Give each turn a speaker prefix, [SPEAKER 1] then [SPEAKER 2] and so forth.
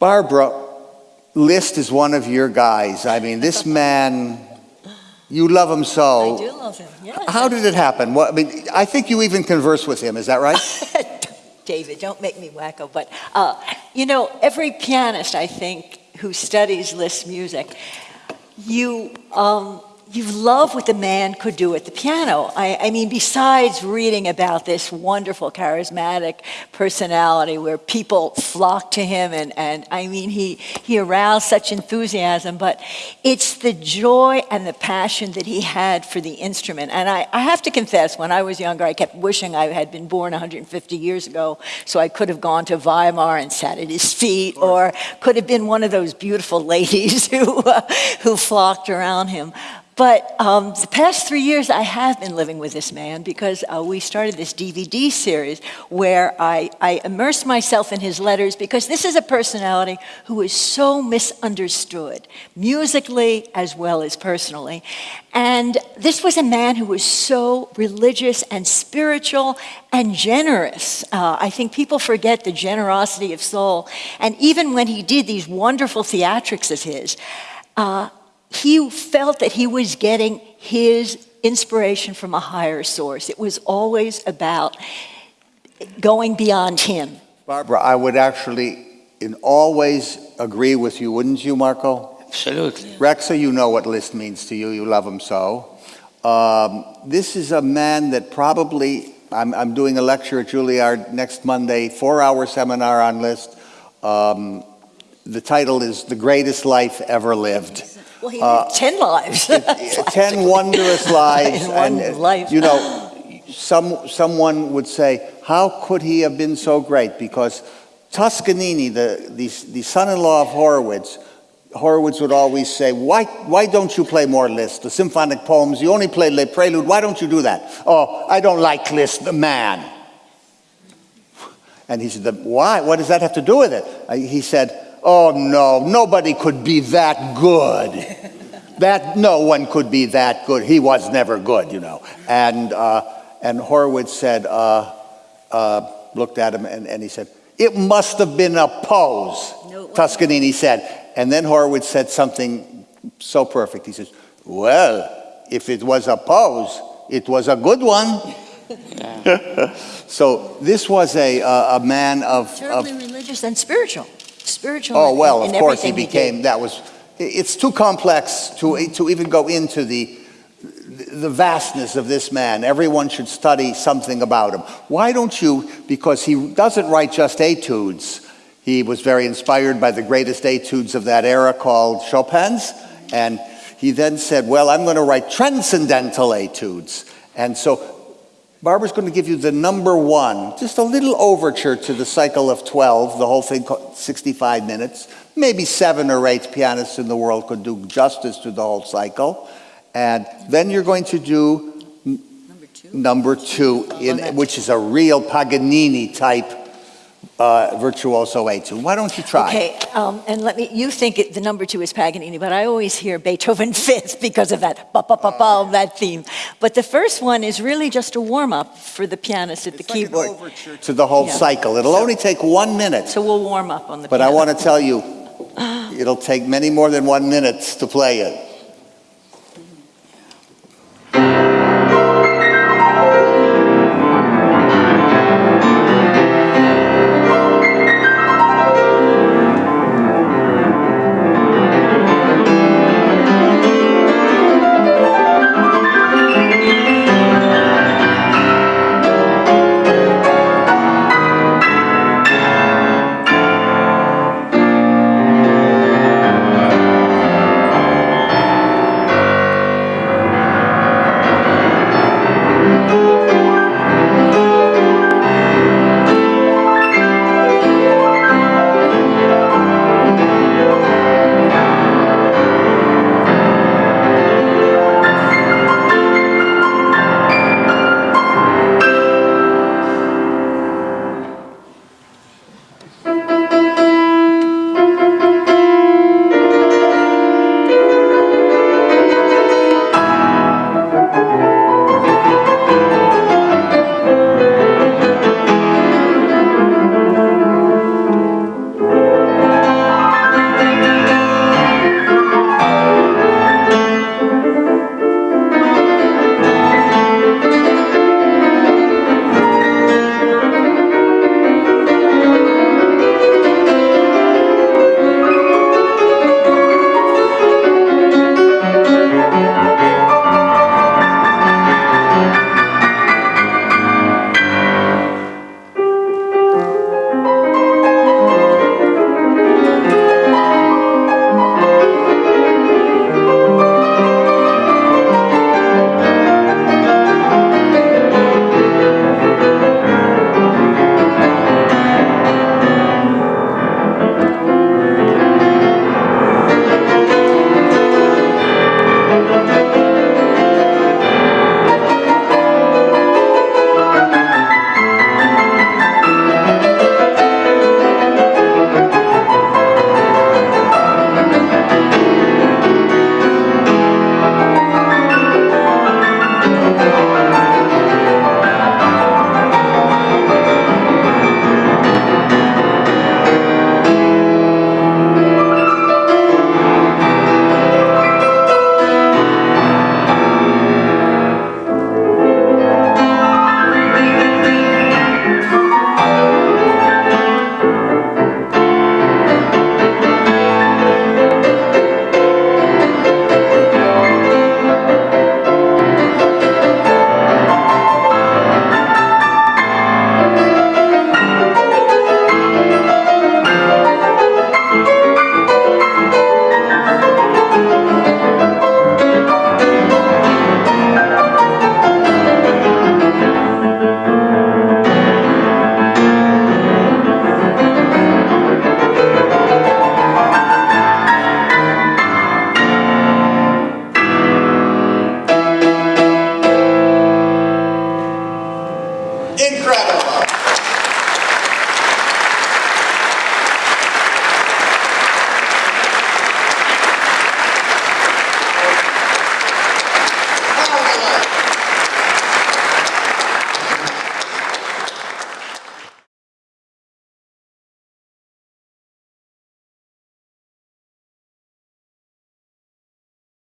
[SPEAKER 1] Barbara, Liszt is one of your guys. I mean, this man, you love him so.
[SPEAKER 2] I do love him, yes.
[SPEAKER 1] How did it happen? What, I mean, I think you even converse with him, is that right?
[SPEAKER 2] David, don't make me wacko, but uh, you know, every pianist, I think, who studies Liszt music, you, um, you love what the man could do at the piano. I, I, mean, besides reading about this wonderful, charismatic personality where people flock to him, and, and I mean, he, he aroused such enthusiasm, but it's the joy and the passion that he had for the instrument. And I, I have to confess, when I was younger, I kept wishing I had been born 150 years ago so I could have gone to Weimar and sat at his feet, or could have been one of those beautiful ladies who, uh, who flocked around him. But um, the past three years, I have been living with this man because uh, we started this DVD series where I, I immersed myself in his letters because this is a personality who is so misunderstood, musically as well as personally. And this was a man who was so religious and spiritual and generous. Uh, I think people forget the generosity of soul. And even when he did these wonderful theatrics of his, uh, he felt that he was getting his inspiration from a higher source. It was always about going beyond him.
[SPEAKER 1] Barbara, I would actually in all ways agree with you, wouldn't you, Marco?
[SPEAKER 3] Absolutely.
[SPEAKER 1] Rexa, you know what Liszt means to you. You love him so. Um, this is a man that probably, I'm, I'm, doing a lecture at Juilliard next Monday, four-hour seminar on Liszt. Um, the title is The Greatest Life Ever Lived.
[SPEAKER 2] Well, he uh, lived 10 lives.
[SPEAKER 1] 10 wondrous lives. and,
[SPEAKER 2] life.
[SPEAKER 1] you know, some, someone would say, how could he have been so great? Because Toscanini, the, the, the son-in-law of Horowitz, Horowitz would always say, why, why don't you play more Liszt? The symphonic poems, you only play Le Prelude, why don't you do that? Oh, I don't like Liszt, the man. And he said, why? What does that have to do with it? He said, oh no, nobody could be that good. that, no one could be that good. He was never good, you know. And, uh, and Horowitz said, uh, uh, looked at him and, and he said, it must have been a pose, no, Toscanini said. And then Horowitz said something so perfect. He says, well, if it was a pose, it was a good one. so this was a, a man of...
[SPEAKER 2] Terribly of, religious and spiritual spiritual.
[SPEAKER 1] Oh, well, of course he became, he that was, it's too complex to, to even go into the, the vastness of this man. Everyone should study something about him. Why don't you, because he doesn't write just etudes. He was very inspired by the greatest etudes of that era called Chopin's. And he then said, well, I'm going to write transcendental etudes. And so Barbara's going to give you the number one, just a little overture to the cycle of 12, the whole thing 65 minutes. Maybe seven or eight pianists in the world could do justice to the whole cycle. And then you're going to do number two, number two in, which is a real Paganini type uh, virtuoso etude. Why don't you try?
[SPEAKER 2] Okay, um, and let me, you think it, the number two is Paganini, but I always hear Beethoven fifth because of that, ba, ba, ba, ba, that theme. But the first one is really just a warm-up for the pianist at
[SPEAKER 1] it's
[SPEAKER 2] the
[SPEAKER 1] like
[SPEAKER 2] keyboard.
[SPEAKER 1] Overture to the whole yeah. cycle. It'll so, only take one minute.
[SPEAKER 2] So we'll warm up on the
[SPEAKER 1] But
[SPEAKER 2] piano.
[SPEAKER 1] I want to tell you, it'll take many more than one minute to play it.